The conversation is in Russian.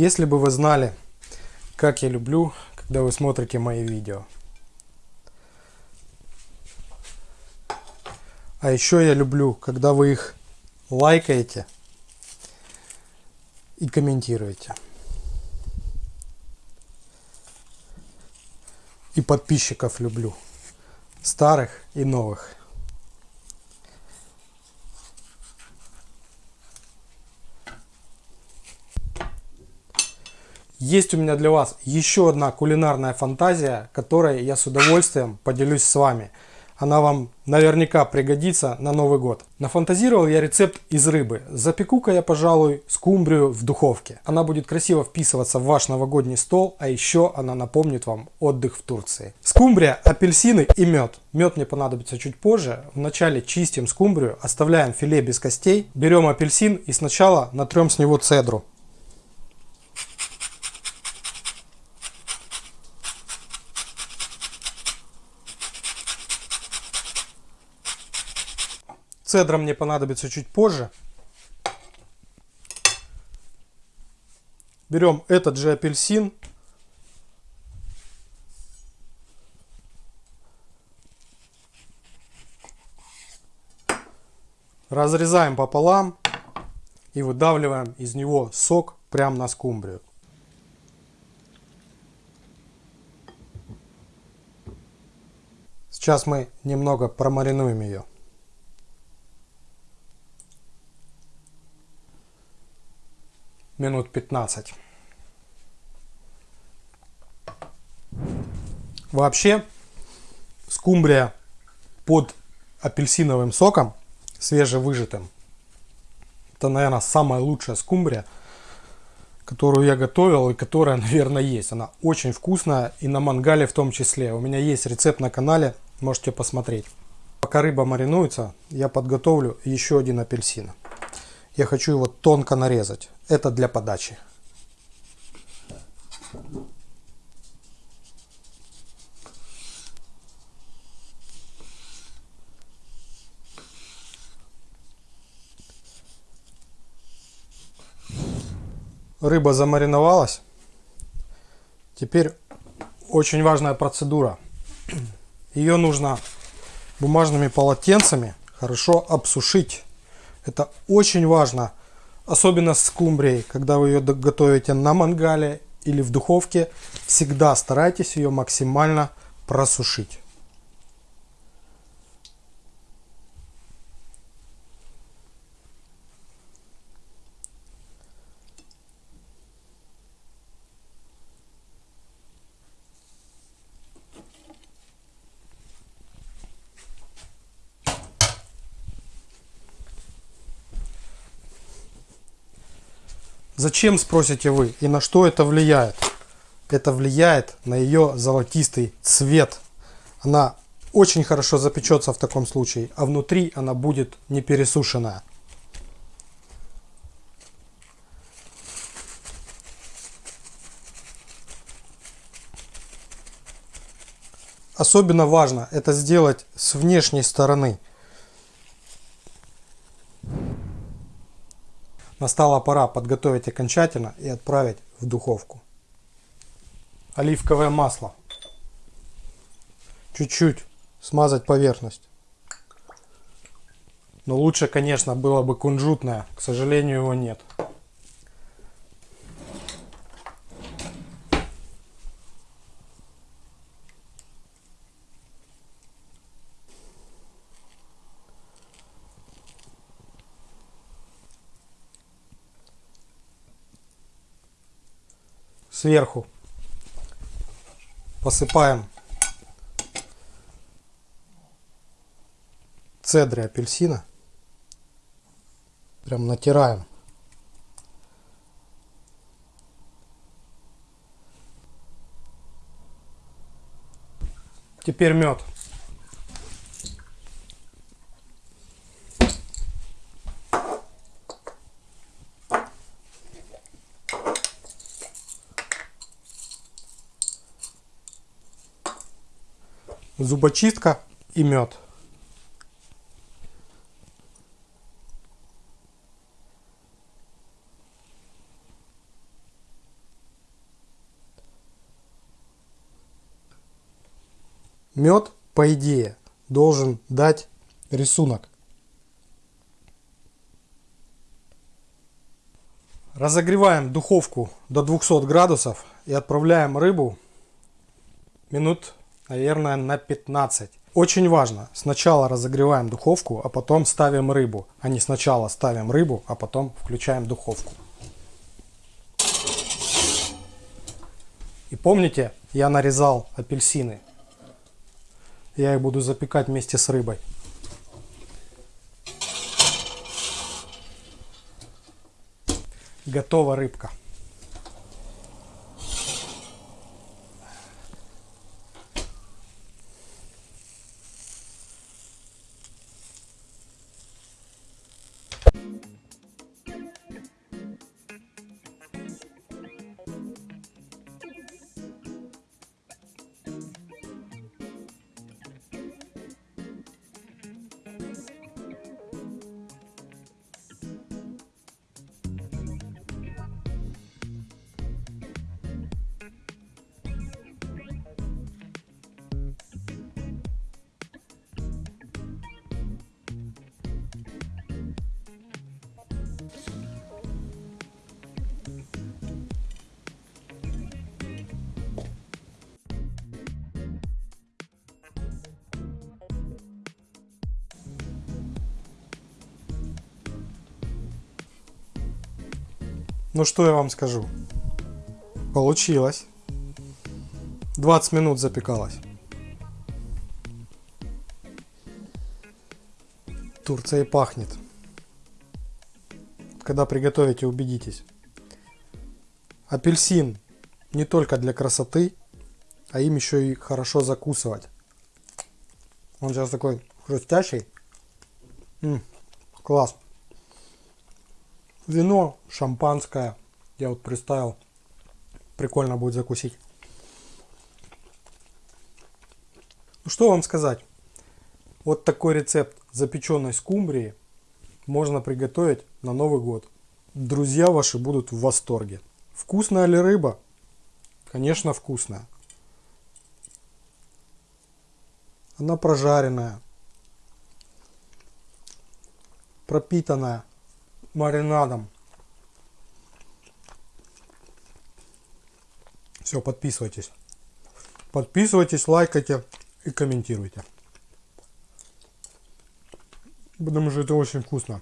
Если бы вы знали, как я люблю, когда вы смотрите мои видео. А еще я люблю, когда вы их лайкаете и комментируете. И подписчиков люблю. Старых и новых. Есть у меня для вас еще одна кулинарная фантазия, которой я с удовольствием поделюсь с вами. Она вам наверняка пригодится на Новый год. Нафантазировал я рецепт из рыбы. Запеку-ка я, пожалуй, скумбрию в духовке. Она будет красиво вписываться в ваш новогодний стол, а еще она напомнит вам отдых в Турции. Скумбрия, апельсины и мед. Мед мне понадобится чуть позже. Вначале чистим скумбрию, оставляем филе без костей, берем апельсин и сначала натрем с него цедру. Цедра мне понадобится чуть позже. Берем этот же апельсин. Разрезаем пополам и выдавливаем из него сок прямо на скумбрию. Сейчас мы немного промаринуем ее. Минут 15. Вообще, скумбрия под апельсиновым соком, свежевыжатым, это, наверное, самая лучшая скумбрия, которую я готовил и которая, наверное, есть. Она очень вкусная и на мангале в том числе. У меня есть рецепт на канале, можете посмотреть. Пока рыба маринуется, я подготовлю еще один апельсин. Я хочу его тонко нарезать. Это для подачи. Рыба замариновалась. Теперь очень важная процедура. Ее нужно бумажными полотенцами хорошо обсушить. Это очень важно, особенно с скумбрией, когда вы ее готовите на мангале или в духовке, всегда старайтесь ее максимально просушить. Зачем, спросите вы, и на что это влияет? Это влияет на ее золотистый цвет. Она очень хорошо запечется в таком случае, а внутри она будет не пересушенная. Особенно важно это сделать с внешней стороны. Настала пора подготовить окончательно и отправить в духовку. Оливковое масло. Чуть-чуть смазать поверхность. Но лучше, конечно, было бы кунжутное. К сожалению, его нет. Сверху посыпаем цедры апельсина. Прям натираем. Теперь мед. зубочистка и мед. Мед, по идее, должен дать рисунок. Разогреваем духовку до 200 градусов и отправляем рыбу минут наверное, на 15. Очень важно, сначала разогреваем духовку, а потом ставим рыбу, а не сначала ставим рыбу, а потом включаем духовку. И помните, я нарезал апельсины. Я их буду запекать вместе с рыбой. Готова рыбка. Ну что я вам скажу? Получилось. 20 минут запекалась. Турция пахнет. Когда приготовите, убедитесь. Апельсин не только для красоты, а им еще и хорошо закусывать. Он сейчас такой хрустящий. М -м, класс вино, шампанское. Я вот представил. Прикольно будет закусить. Ну что вам сказать. Вот такой рецепт запеченной скумбрии можно приготовить на Новый год. Друзья ваши будут в восторге. Вкусная ли рыба? Конечно вкусная. Она прожаренная, пропитанная маринадом. Все, подписывайтесь. Подписывайтесь, лайкайте и комментируйте. Потому что это очень вкусно.